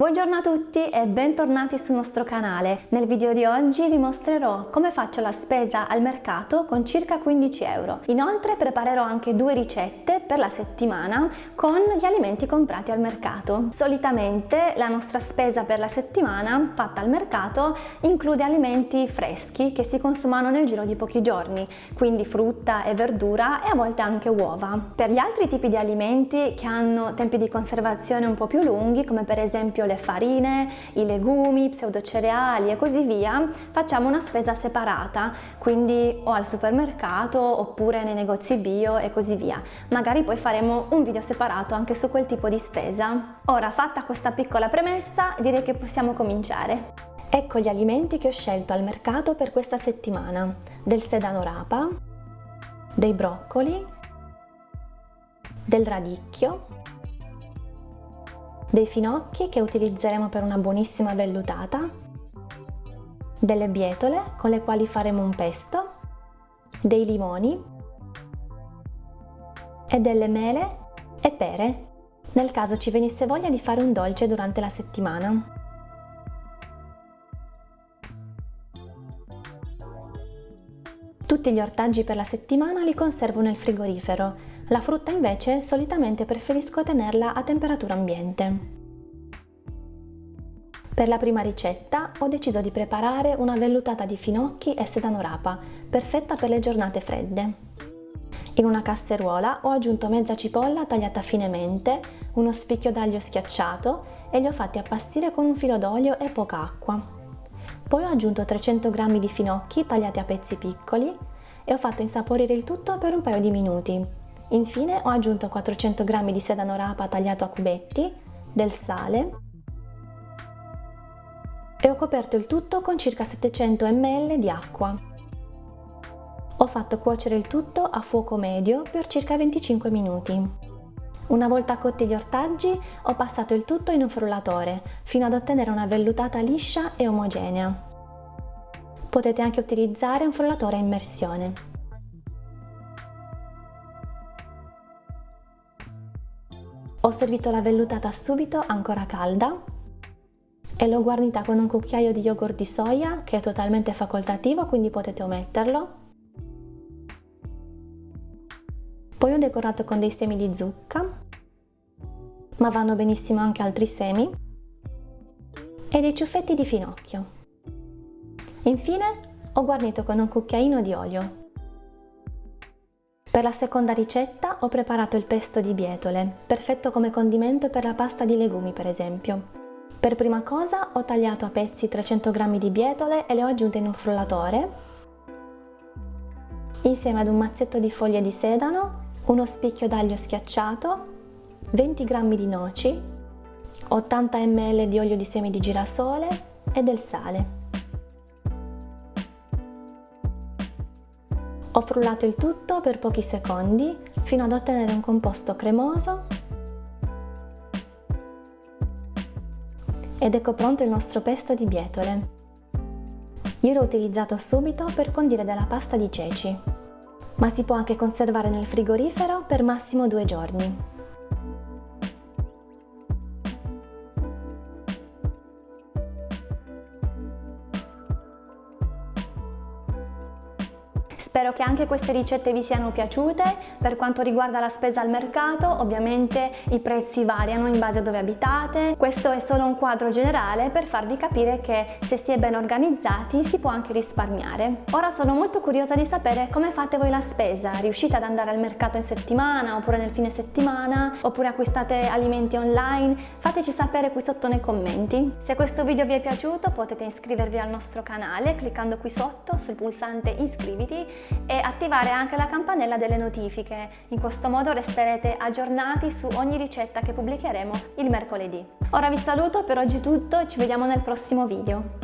Buongiorno a tutti e bentornati sul nostro canale. Nel video di oggi vi mostrerò come faccio la spesa al mercato con circa 15 euro. Inoltre preparerò anche due ricette per la settimana con gli alimenti comprati al mercato. Solitamente la nostra spesa per la settimana fatta al mercato include alimenti freschi che si consumano nel giro di pochi giorni, quindi frutta e verdura e a volte anche uova. Per gli altri tipi di alimenti che hanno tempi di conservazione un po' più lunghi, come per esempio le farine, i legumi, pseudocereali e così via, facciamo una spesa separata, quindi o al supermercato oppure nei negozi bio e così via. Magari poi faremo un video separato anche su quel tipo di spesa. Ora, fatta questa piccola premessa, direi che possiamo cominciare. Ecco gli alimenti che ho scelto al mercato per questa settimana. Del sedano rapa, dei broccoli, del radicchio, dei finocchi che utilizzeremo per una buonissima vellutata, delle bietole con le quali faremo un pesto, dei limoni e delle mele e pere, nel caso ci venisse voglia di fare un dolce durante la settimana. Tutti gli ortaggi per la settimana li conservo nel frigorifero la frutta invece solitamente preferisco tenerla a temperatura ambiente. Per la prima ricetta ho deciso di preparare una vellutata di finocchi e sedano rapa, perfetta per le giornate fredde. In una casseruola ho aggiunto mezza cipolla tagliata finemente, uno spicchio d'aglio schiacciato e li ho fatti appassire con un filo d'olio e poca acqua. Poi ho aggiunto 300 g di finocchi tagliati a pezzi piccoli e ho fatto insaporire il tutto per un paio di minuti. Infine ho aggiunto 400 g di sedano rapa tagliato a cubetti, del sale e ho coperto il tutto con circa 700 ml di acqua. Ho fatto cuocere il tutto a fuoco medio per circa 25 minuti. Una volta cotti gli ortaggi ho passato il tutto in un frullatore fino ad ottenere una vellutata liscia e omogenea. Potete anche utilizzare un frullatore a immersione. Ho servito la vellutata subito ancora calda e l'ho guarnita con un cucchiaio di yogurt di soia che è totalmente facoltativo quindi potete ometterlo. Poi ho decorato con dei semi di zucca, ma vanno benissimo anche altri semi, e dei ciuffetti di finocchio. Infine ho guarnito con un cucchiaino di olio. Per la seconda ricetta ho preparato il pesto di bietole, perfetto come condimento per la pasta di legumi per esempio. Per prima cosa ho tagliato a pezzi 300 g di bietole e le ho aggiunte in un frullatore, insieme ad un mazzetto di foglie di sedano, uno spicchio d'aglio schiacciato, 20 g di noci, 80 ml di olio di semi di girasole e del sale. Ho frullato il tutto per pochi secondi fino ad ottenere un composto cremoso ed ecco pronto il nostro pesto di bietole. Io l'ho utilizzato subito per condire della pasta di ceci, ma si può anche conservare nel frigorifero per massimo due giorni. Spero che anche queste ricette vi siano piaciute. Per quanto riguarda la spesa al mercato, ovviamente i prezzi variano in base a dove abitate. Questo è solo un quadro generale per farvi capire che se si è ben organizzati si può anche risparmiare. Ora sono molto curiosa di sapere come fate voi la spesa. Riuscite ad andare al mercato in settimana oppure nel fine settimana? Oppure acquistate alimenti online? Fateci sapere qui sotto nei commenti. Se questo video vi è piaciuto potete iscrivervi al nostro canale cliccando qui sotto sul pulsante iscriviti e attivare anche la campanella delle notifiche. In questo modo resterete aggiornati su ogni ricetta che pubblicheremo il mercoledì. Ora vi saluto, per oggi è tutto ci vediamo nel prossimo video.